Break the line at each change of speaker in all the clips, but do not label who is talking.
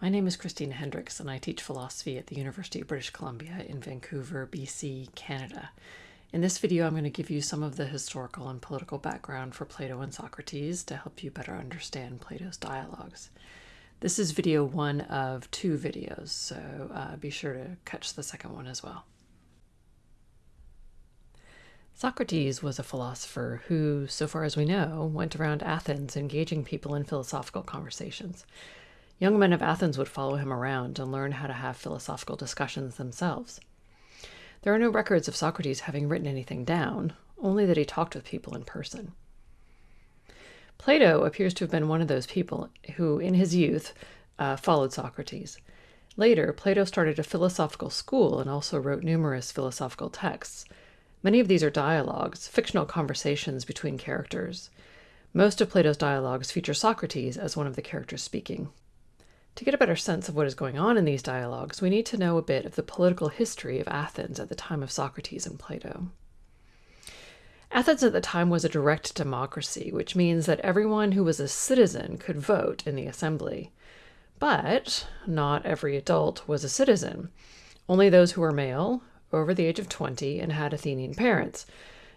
My name is Christina Hendricks, and I teach philosophy at the University of British Columbia in Vancouver, BC, Canada. In this video, I'm going to give you some of the historical and political background for Plato and Socrates to help you better understand Plato's dialogues. This is video one of two videos, so uh, be sure to catch the second one as well. Socrates was a philosopher who, so far as we know, went around Athens engaging people in philosophical conversations. Young men of Athens would follow him around and learn how to have philosophical discussions themselves. There are no records of Socrates having written anything down, only that he talked with people in person. Plato appears to have been one of those people who, in his youth, uh, followed Socrates. Later, Plato started a philosophical school and also wrote numerous philosophical texts. Many of these are dialogues, fictional conversations between characters. Most of Plato's dialogues feature Socrates as one of the characters speaking. To get a better sense of what is going on in these dialogues, we need to know a bit of the political history of Athens at the time of Socrates and Plato. Athens at the time was a direct democracy, which means that everyone who was a citizen could vote in the assembly. But not every adult was a citizen. Only those who were male, over the age of 20, and had Athenian parents.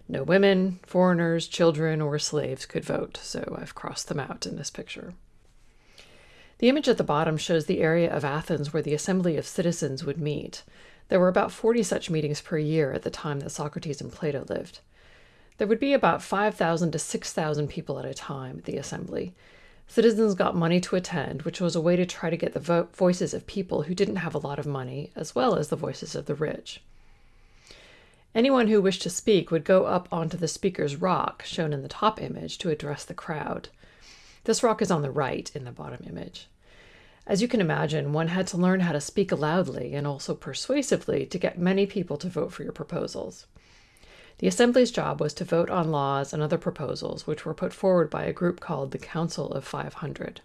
No women, foreigners, children, or slaves could vote, so I've crossed them out in this picture. The image at the bottom shows the area of Athens where the assembly of citizens would meet. There were about 40 such meetings per year at the time that Socrates and Plato lived. There would be about 5,000 to 6,000 people at a time at the assembly. Citizens got money to attend, which was a way to try to get the vo voices of people who didn't have a lot of money, as well as the voices of the rich. Anyone who wished to speak would go up onto the speaker's rock, shown in the top image, to address the crowd. This rock is on the right in the bottom image. As you can imagine, one had to learn how to speak loudly and also persuasively to get many people to vote for your proposals. The Assembly's job was to vote on laws and other proposals which were put forward by a group called the Council of 500.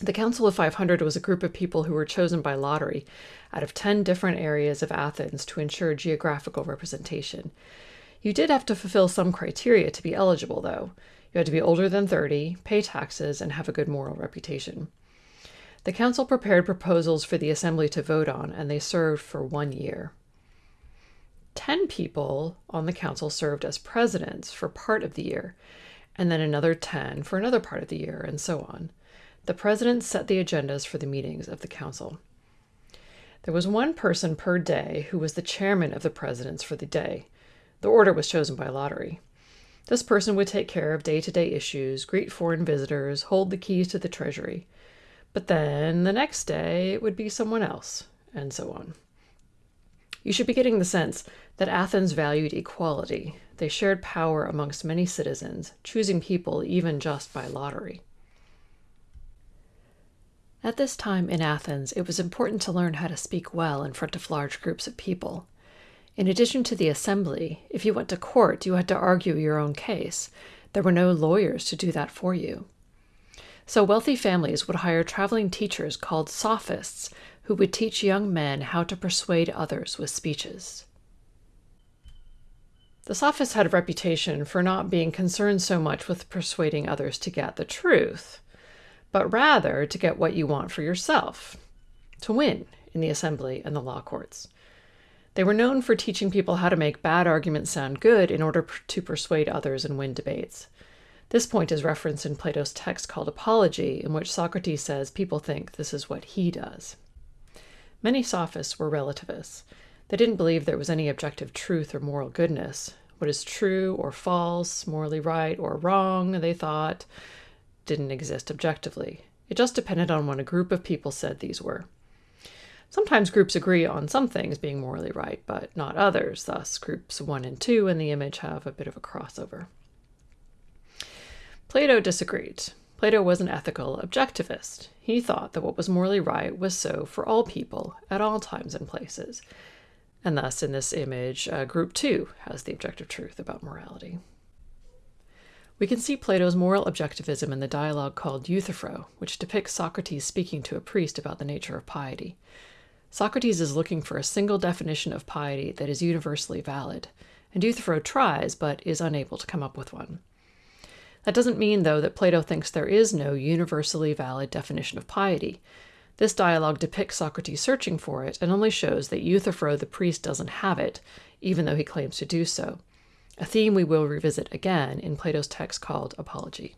The Council of 500 was a group of people who were chosen by lottery out of 10 different areas of Athens to ensure geographical representation. You did have to fulfill some criteria to be eligible, though. You had to be older than 30, pay taxes, and have a good moral reputation. The council prepared proposals for the assembly to vote on, and they served for one year. Ten people on the council served as presidents for part of the year, and then another ten for another part of the year, and so on. The president set the agendas for the meetings of the council. There was one person per day who was the chairman of the presidents for the day. The order was chosen by lottery. This person would take care of day to day issues, greet foreign visitors, hold the keys to the treasury. But then the next day it would be someone else, and so on. You should be getting the sense that Athens valued equality. They shared power amongst many citizens, choosing people even just by lottery. At this time in Athens, it was important to learn how to speak well in front of large groups of people. In addition to the assembly, if you went to court, you had to argue your own case. There were no lawyers to do that for you. So wealthy families would hire traveling teachers called sophists who would teach young men how to persuade others with speeches. The sophists had a reputation for not being concerned so much with persuading others to get the truth, but rather to get what you want for yourself, to win in the assembly and the law courts. They were known for teaching people how to make bad arguments sound good in order to persuade others and win debates. This point is referenced in Plato's text called Apology, in which Socrates says people think this is what he does. Many sophists were relativists. They didn't believe there was any objective truth or moral goodness. What is true or false, morally right or wrong, they thought, didn't exist objectively. It just depended on what a group of people said these were. Sometimes groups agree on some things being morally right, but not others. Thus, groups 1 and 2 in the image have a bit of a crossover. Plato disagreed. Plato was an ethical objectivist. He thought that what was morally right was so for all people at all times and places. And thus, in this image, uh, group 2 has the objective truth about morality. We can see Plato's moral objectivism in the dialogue called Euthyphro, which depicts Socrates speaking to a priest about the nature of piety. Socrates is looking for a single definition of piety that is universally valid, and Euthyphro tries but is unable to come up with one. That doesn't mean, though, that Plato thinks there is no universally valid definition of piety. This dialogue depicts Socrates searching for it and only shows that Euthyphro the priest doesn't have it, even though he claims to do so, a theme we will revisit again in Plato's text called Apology.